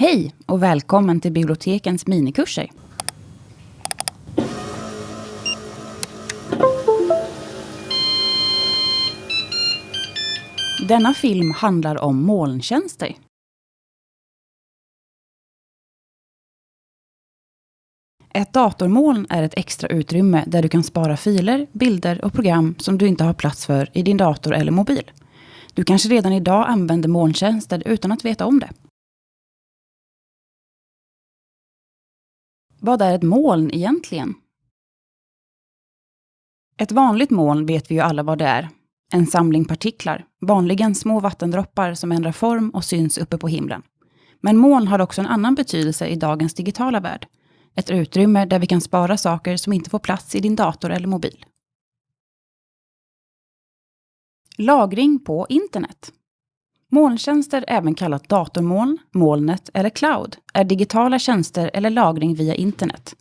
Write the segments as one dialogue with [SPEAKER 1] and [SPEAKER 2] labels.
[SPEAKER 1] Hej och välkommen till bibliotekens minikurser. Denna film handlar om molntjänster. Ett datormoln är ett extra utrymme där du kan spara filer, bilder och program som du inte har plats för i din dator eller mobil. Du kanske redan idag använder molntjänster utan att veta om det. Vad är ett moln egentligen? Ett vanligt moln vet vi ju alla vad det är. En samling partiklar, vanligen små vattendroppar som ändrar form och syns uppe på himlen. Men moln har också en annan betydelse i dagens digitala värld. Ett utrymme där vi kan spara saker som inte får plats i din dator eller mobil. Lagring på internet. Molntjänster, även kallat datormoln, molnet eller cloud, är digitala tjänster eller lagring via internet.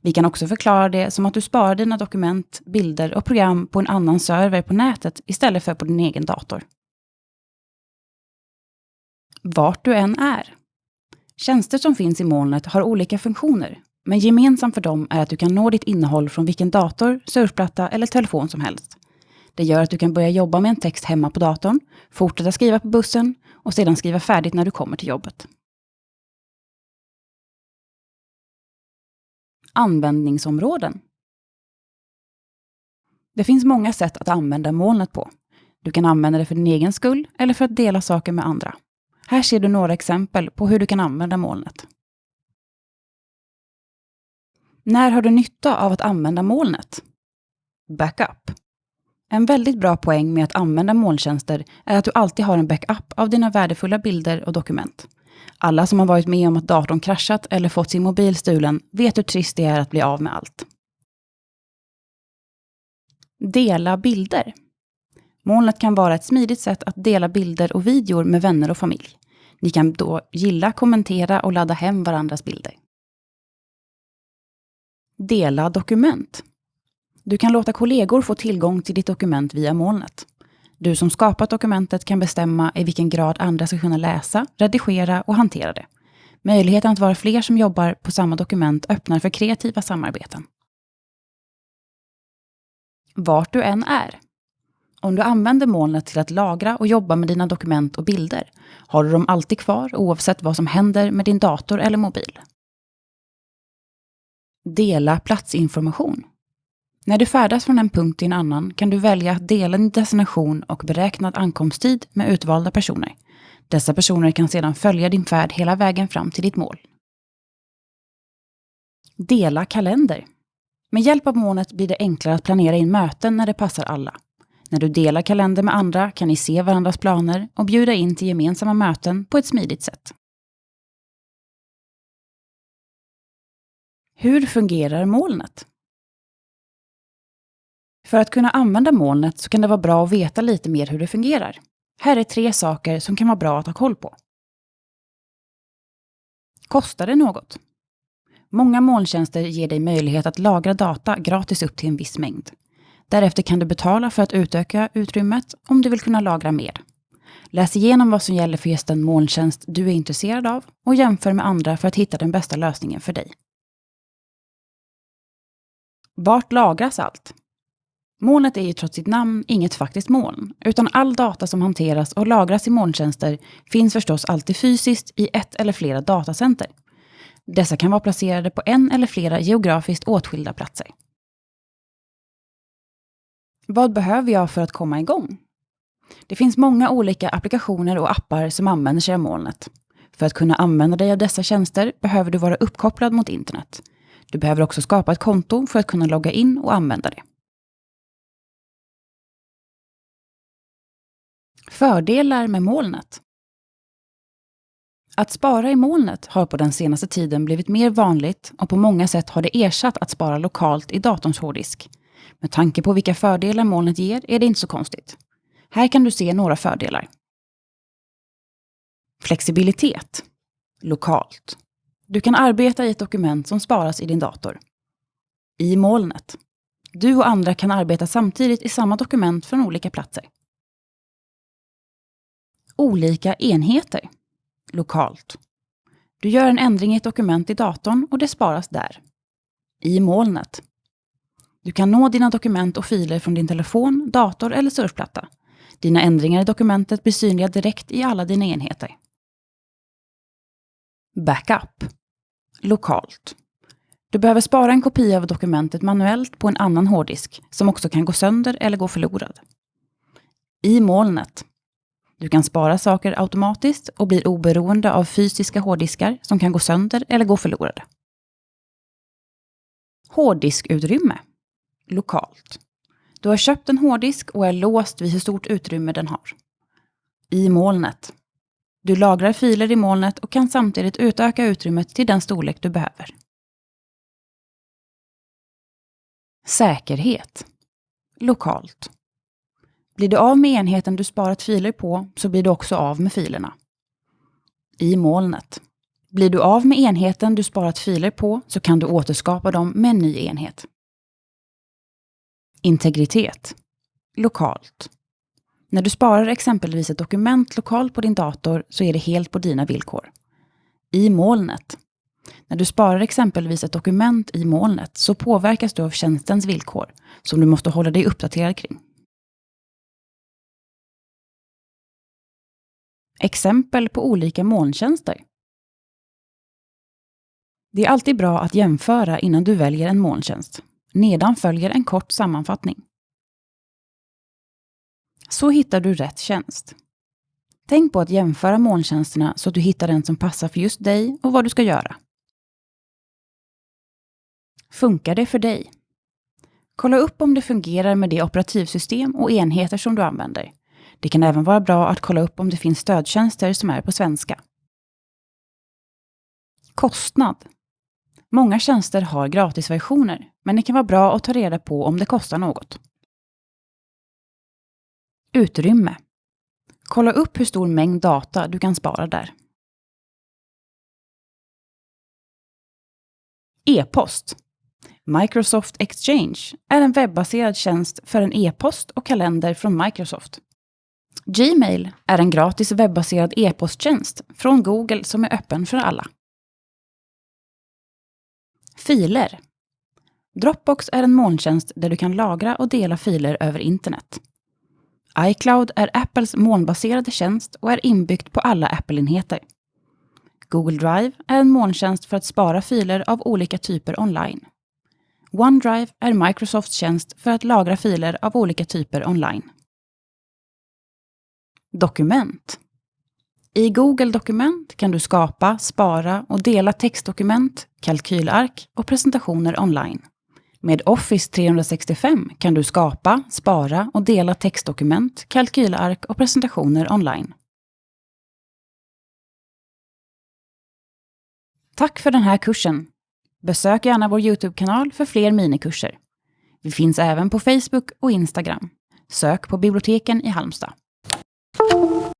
[SPEAKER 1] Vi kan också förklara det som att du sparar dina dokument, bilder och program på en annan server på nätet istället för på din egen dator. Vart du än är. Tjänster som finns i molnet har olika funktioner, men gemensamt för dem är att du kan nå ditt innehåll från vilken dator, surfplatta eller telefon som helst. Det gör att du kan börja jobba med en text hemma på datorn, fortsätta skriva på bussen och sedan skriva färdigt när du kommer till jobbet. Användningsområden. Det finns många sätt att använda molnet på. Du kan använda det för din egen skull eller för att dela saker med andra. Här ser du några exempel på hur du kan använda molnet. När har du nytta av att använda molnet? Backup. En väldigt bra poäng med att använda molntjänster är att du alltid har en backup av dina värdefulla bilder och dokument. Alla som har varit med om att datorn kraschat eller fått sin mobil stulen vet hur trist det är att bli av med allt. Dela bilder. Molnet kan vara ett smidigt sätt att dela bilder och videor med vänner och familj. Ni kan då gilla, kommentera och ladda hem varandras bilder. Dela dokument. Du kan låta kollegor få tillgång till ditt dokument via molnet. Du som skapat dokumentet kan bestämma i vilken grad andra ska kunna läsa, redigera och hantera det. Möjligheten att vara fler som jobbar på samma dokument öppnar för kreativa samarbeten. Vart du än är. Om du använder molnet till att lagra och jobba med dina dokument och bilder har du dem alltid kvar oavsett vad som händer med din dator eller mobil. Dela platsinformation. När du färdas från en punkt till en annan kan du välja att dela din destination och beräknad ankomsttid med utvalda personer. Dessa personer kan sedan följa din färd hela vägen fram till ditt mål. Dela kalender. Med hjälp av molnet blir det enklare att planera in möten när det passar alla. När du delar kalender med andra kan ni se varandras planer och bjuda in till gemensamma möten på ett smidigt sätt. Hur fungerar molnet? För att kunna använda molnet så kan det vara bra att veta lite mer hur det fungerar. Här är tre saker som kan vara bra att ha koll på. Kostar det något? Många molntjänster ger dig möjlighet att lagra data gratis upp till en viss mängd. Därefter kan du betala för att utöka utrymmet om du vill kunna lagra mer. Läs igenom vad som gäller för just den molntjänst du är intresserad av och jämför med andra för att hitta den bästa lösningen för dig. Vart lagras allt? Molnet är ju trots sitt namn inget faktiskt moln, utan all data som hanteras och lagras i molntjänster finns förstås alltid fysiskt i ett eller flera datacenter. Dessa kan vara placerade på en eller flera geografiskt åtskilda platser. Vad behöver jag för att komma igång? Det finns många olika applikationer och appar som använder sig av molnet. För att kunna använda dig av dessa tjänster behöver du vara uppkopplad mot internet. Du behöver också skapa ett konto för att kunna logga in och använda det. Fördelar med molnet. Att spara i molnet har på den senaste tiden blivit mer vanligt och på många sätt har det ersatt att spara lokalt i datorns hårddisk. Med tanke på vilka fördelar molnet ger är det inte så konstigt. Här kan du se några fördelar. Flexibilitet. Lokalt. Du kan arbeta i ett dokument som sparas i din dator. I molnet. Du och andra kan arbeta samtidigt i samma dokument från olika platser olika enheter lokalt. Du gör en ändring i ett dokument i datorn och det sparas där. I molnet. Du kan nå dina dokument och filer från din telefon, dator eller surfplatta. Dina ändringar i dokumentet blir synliga direkt i alla dina enheter. Backup. Lokalt. Du behöver spara en kopia av dokumentet manuellt på en annan hårddisk som också kan gå sönder eller gå förlorad. I molnet. Du kan spara saker automatiskt och blir oberoende av fysiska hårddiskar som kan gå sönder eller gå förlorade. Hårddiskutrymme. Lokalt. Du har köpt en hårddisk och är låst vid hur stort utrymme den har. I molnet. Du lagrar filer i molnet och kan samtidigt utöka utrymmet till den storlek du behöver. Säkerhet. Lokalt. Blir du av med enheten du sparat filer på så blir du också av med filerna. I molnet. Blir du av med enheten du sparat filer på så kan du återskapa dem med en ny enhet. Integritet. Lokalt. När du sparar exempelvis ett dokument lokalt på din dator så är det helt på dina villkor. I molnet. När du sparar exempelvis ett dokument i molnet så påverkas du av tjänstens villkor som du måste hålla dig uppdaterad kring. Exempel på olika molntjänster. Det är alltid bra att jämföra innan du väljer en molntjänst. Nedan följer en kort sammanfattning. Så hittar du rätt tjänst. Tänk på att jämföra molntjänsterna så att du hittar den som passar för just dig och vad du ska göra. Funkar det för dig? Kolla upp om det fungerar med det operativsystem och enheter som du använder. Det kan även vara bra att kolla upp om det finns stödtjänster som är på svenska. Kostnad. Många tjänster har gratisversioner, men det kan vara bra att ta reda på om det kostar något. Utrymme. Kolla upp hur stor mängd data du kan spara där. E-post. Microsoft Exchange är en webbaserad tjänst för en e-post och kalender från Microsoft. Gmail är en gratis webbaserad e-posttjänst från Google som är öppen för alla. Filer. Dropbox är en molntjänst där du kan lagra och dela filer över internet. iCloud är Apples molnbaserade tjänst och är inbyggt på alla Apple-enheter. Google Drive är en molntjänst för att spara filer av olika typer online. OneDrive är Microsofts tjänst för att lagra filer av olika typer online. Dokument. I Google Dokument kan du skapa, spara och dela textdokument, kalkylark och presentationer online. Med Office 365 kan du skapa, spara och dela textdokument, kalkylark och presentationer online. Tack för den här kursen! Besök gärna vår Youtube-kanal för fler minikurser. Vi finns även på Facebook och Instagram. Sök på biblioteken i Halmstad. thank you.